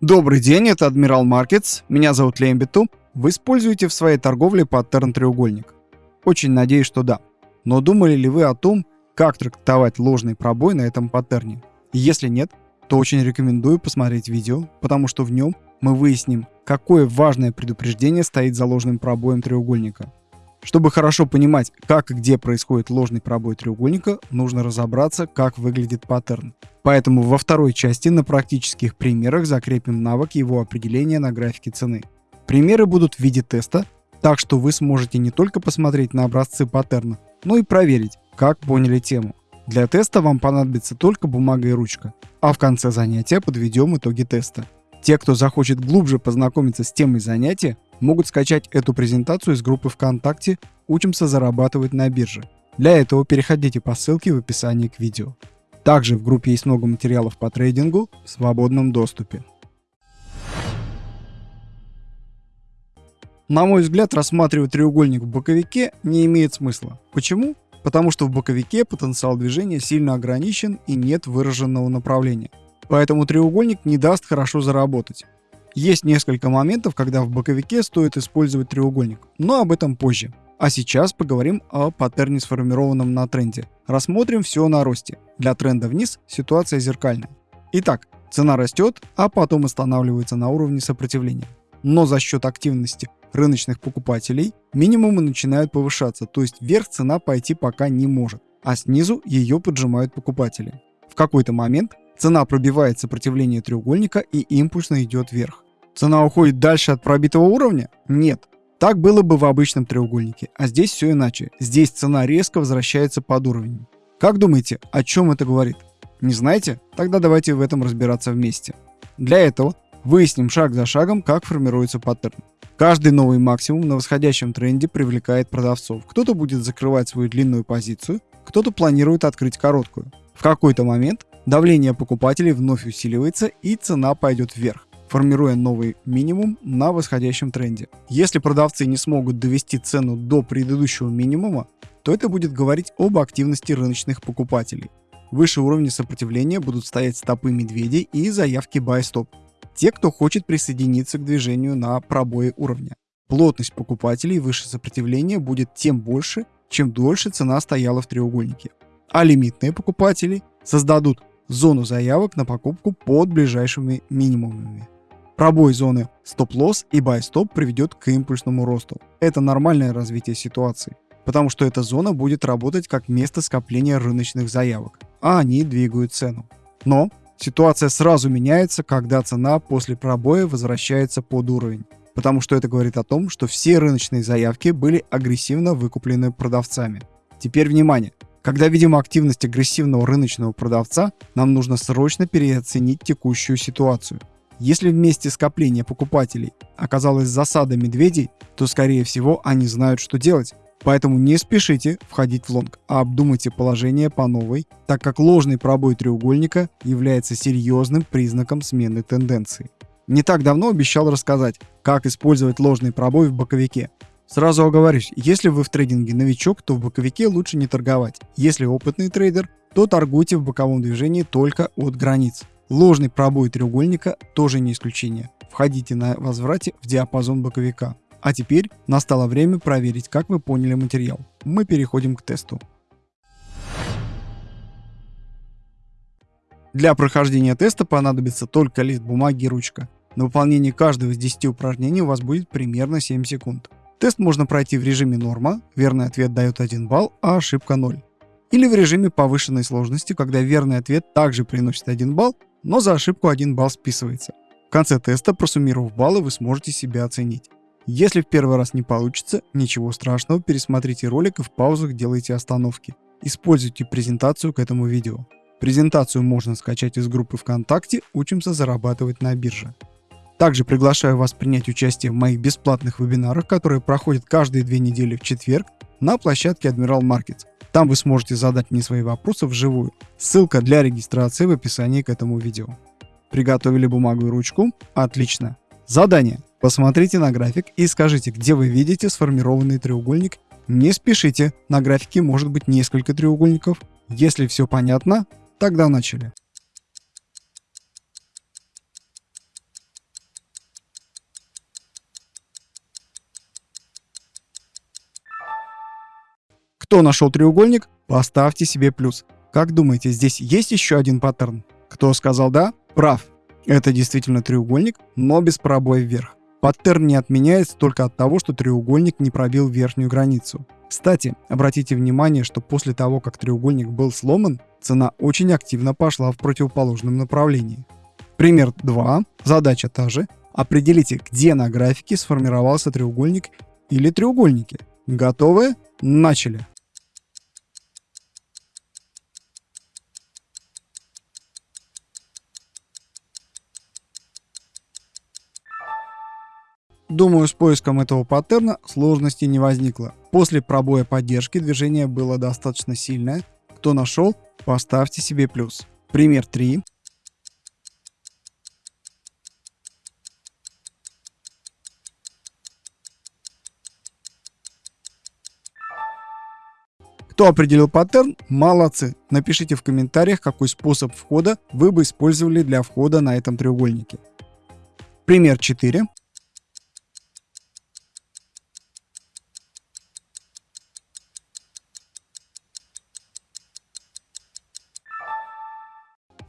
Добрый день, это Адмирал Маркетс. Меня зовут Лембиту. Вы используете в своей торговле паттерн треугольник? Очень надеюсь, что да. Но думали ли вы о том, как трактовать ложный пробой на этом паттерне? Если нет, то очень рекомендую посмотреть видео, потому что в нем мы выясним, какое важное предупреждение стоит за ложным пробоем треугольника. Чтобы хорошо понимать, как и где происходит ложный пробой треугольника, нужно разобраться, как выглядит паттерн. Поэтому во второй части на практических примерах закрепим навык его определения на графике цены. Примеры будут в виде теста, так что вы сможете не только посмотреть на образцы паттерна, но и проверить, как поняли тему. Для теста вам понадобится только бумага и ручка, а в конце занятия подведем итоги теста. Те, кто захочет глубже познакомиться с темой занятия, могут скачать эту презентацию из группы ВКонтакте «Учимся зарабатывать на бирже». Для этого переходите по ссылке в описании к видео. Также в группе есть много материалов по трейдингу в свободном доступе. На мой взгляд, рассматривать треугольник в боковике не имеет смысла. Почему? Потому что в боковике потенциал движения сильно ограничен и нет выраженного направления. Поэтому треугольник не даст хорошо заработать. Есть несколько моментов, когда в боковике стоит использовать треугольник, но об этом позже. А сейчас поговорим о паттерне, сформированном на тренде. Рассмотрим все на росте. Для тренда вниз ситуация зеркальная. Итак, цена растет, а потом останавливается на уровне сопротивления. Но за счет активности рыночных покупателей минимумы начинают повышаться, то есть вверх цена пойти пока не может, а снизу ее поджимают покупатели. В какой-то момент Цена пробивает сопротивление треугольника и импульсно идет вверх. Цена уходит дальше от пробитого уровня? Нет. Так было бы в обычном треугольнике, а здесь все иначе. Здесь цена резко возвращается под уровень. Как думаете, о чем это говорит? Не знаете? Тогда давайте в этом разбираться вместе. Для этого выясним шаг за шагом, как формируется паттерн. Каждый новый максимум на восходящем тренде привлекает продавцов. Кто-то будет закрывать свою длинную позицию, кто-то планирует открыть короткую. В какой-то момент Давление покупателей вновь усиливается и цена пойдет вверх, формируя новый минимум на восходящем тренде. Если продавцы не смогут довести цену до предыдущего минимума, то это будет говорить об активности рыночных покупателей. Выше уровня сопротивления будут стоять стопы медведей и заявки buy stop. Те, кто хочет присоединиться к движению на пробое уровня. Плотность покупателей выше сопротивления будет тем больше, чем дольше цена стояла в треугольнике. А лимитные покупатели создадут зону заявок на покупку под ближайшими минимумами. Пробой зоны стоп-лосс и buy-stop приведет к импульсному росту. Это нормальное развитие ситуации, потому что эта зона будет работать как место скопления рыночных заявок, а они двигают цену. Но ситуация сразу меняется, когда цена после пробоя возвращается под уровень, потому что это говорит о том, что все рыночные заявки были агрессивно выкуплены продавцами. Теперь внимание! Когда видим активность агрессивного рыночного продавца, нам нужно срочно переоценить текущую ситуацию. Если вместе скопления покупателей оказалась засада медведей, то скорее всего они знают, что делать. Поэтому не спешите входить в лонг, а обдумайте положение по новой, так как ложный пробой треугольника является серьезным признаком смены тенденции. Не так давно обещал рассказать, как использовать ложный пробой в боковике. Сразу оговорюсь, если вы в трейдинге новичок, то в боковике лучше не торговать. Если опытный трейдер, то торгуйте в боковом движении только от границ. Ложный пробой треугольника тоже не исключение. Входите на возврате в диапазон боковика. А теперь настало время проверить, как вы поняли материал. Мы переходим к тесту. Для прохождения теста понадобится только лист бумаги и ручка. На выполнение каждого из 10 упражнений у вас будет примерно 7 секунд. Тест можно пройти в режиме норма, верный ответ дает 1 балл, а ошибка 0. Или в режиме повышенной сложности, когда верный ответ также приносит 1 балл, но за ошибку 1 балл списывается. В конце теста, просуммировав баллы, вы сможете себя оценить. Если в первый раз не получится, ничего страшного, пересмотрите ролик и в паузах делайте остановки. Используйте презентацию к этому видео. Презентацию можно скачать из группы ВКонтакте «Учимся зарабатывать на бирже». Также приглашаю вас принять участие в моих бесплатных вебинарах, которые проходят каждые две недели в четверг на площадке Admiral Markets. Там вы сможете задать мне свои вопросы вживую. Ссылка для регистрации в описании к этому видео. Приготовили бумагу и ручку? Отлично. Задание. Посмотрите на график и скажите, где вы видите сформированный треугольник. Не спешите, на графике может быть несколько треугольников. Если все понятно, тогда начали. Нашел треугольник, поставьте себе плюс. Как думаете, здесь есть еще один паттерн? Кто сказал да? Прав. Это действительно треугольник, но без пробоя вверх. Паттерн не отменяется только от того, что треугольник не пробил верхнюю границу. Кстати, обратите внимание, что после того, как треугольник был сломан, цена очень активно пошла в противоположном направлении. Пример 2. Задача та же. Определите, где на графике сформировался треугольник или треугольники. Готовы? Начали! Думаю, с поиском этого паттерна сложности не возникло. После пробоя поддержки движение было достаточно сильное. Кто нашел, поставьте себе плюс. Пример 3. Кто определил паттерн, молодцы. Напишите в комментариях, какой способ входа вы бы использовали для входа на этом треугольнике. Пример 4.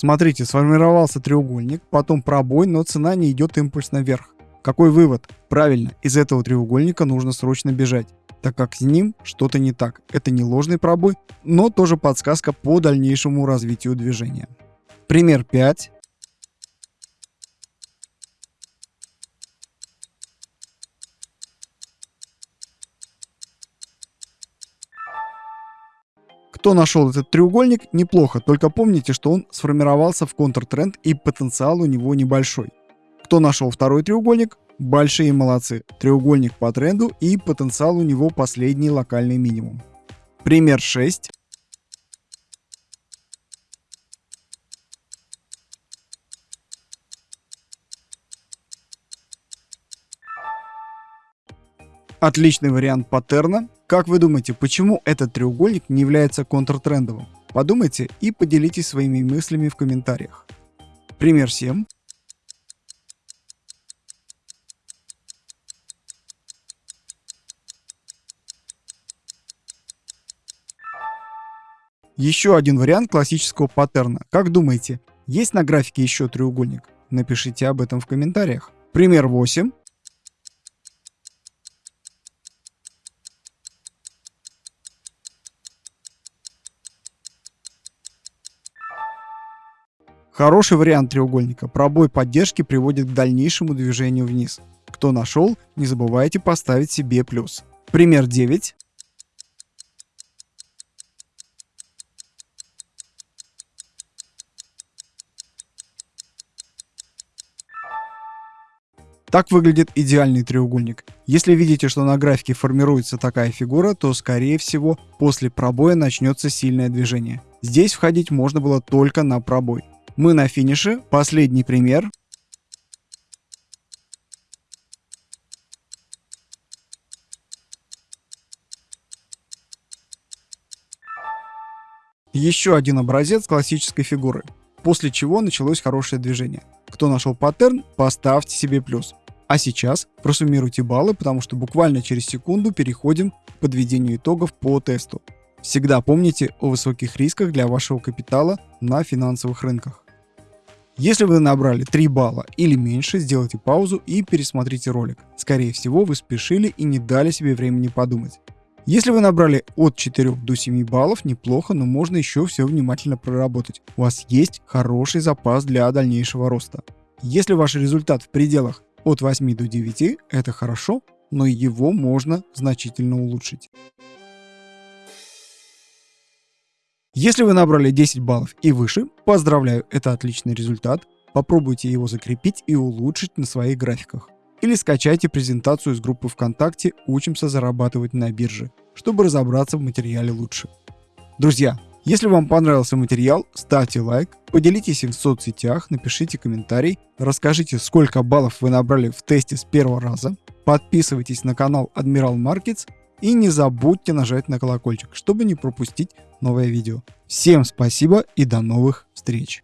Смотрите, сформировался треугольник, потом пробой, но цена не идет импульсно вверх. Какой вывод? Правильно, из этого треугольника нужно срочно бежать, так как с ним что-то не так. Это не ложный пробой, но тоже подсказка по дальнейшему развитию движения. Пример 5. Кто нашел этот треугольник, неплохо, только помните, что он сформировался в контртренд и потенциал у него небольшой. Кто нашел второй треугольник, большие молодцы. Треугольник по тренду и потенциал у него последний локальный минимум. Пример 6. Отличный вариант паттерна. Как вы думаете, почему этот треугольник не является контртрендовым? Подумайте и поделитесь своими мыслями в комментариях. Пример 7. Еще один вариант классического паттерна. Как думаете, есть на графике еще треугольник? Напишите об этом в комментариях. Пример 8. Хороший вариант треугольника. Пробой поддержки приводит к дальнейшему движению вниз. Кто нашел, не забывайте поставить себе плюс. Пример 9. Так выглядит идеальный треугольник. Если видите, что на графике формируется такая фигура, то скорее всего после пробоя начнется сильное движение. Здесь входить можно было только на пробой. Мы на финише. Последний пример. Еще один образец классической фигуры. После чего началось хорошее движение. Кто нашел паттерн, поставьте себе плюс. А сейчас просуммируйте баллы, потому что буквально через секунду переходим к подведению итогов по тесту. Всегда помните о высоких рисках для вашего капитала на финансовых рынках. Если вы набрали 3 балла или меньше, сделайте паузу и пересмотрите ролик. Скорее всего, вы спешили и не дали себе времени подумать. Если вы набрали от 4 до 7 баллов, неплохо, но можно еще все внимательно проработать. У вас есть хороший запас для дальнейшего роста. Если ваш результат в пределах от 8 до 9, это хорошо, но его можно значительно улучшить. Если вы набрали 10 баллов и выше, поздравляю, это отличный результат. Попробуйте его закрепить и улучшить на своих графиках. Или скачайте презентацию из группы ВКонтакте «Учимся зарабатывать на бирже», чтобы разобраться в материале лучше. Друзья, если вам понравился материал, ставьте лайк, поделитесь им в соцсетях, напишите комментарий, расскажите, сколько баллов вы набрали в тесте с первого раза, подписывайтесь на канал Admiral Markets и не забудьте нажать на колокольчик, чтобы не пропустить новое видео. Всем спасибо и до новых встреч!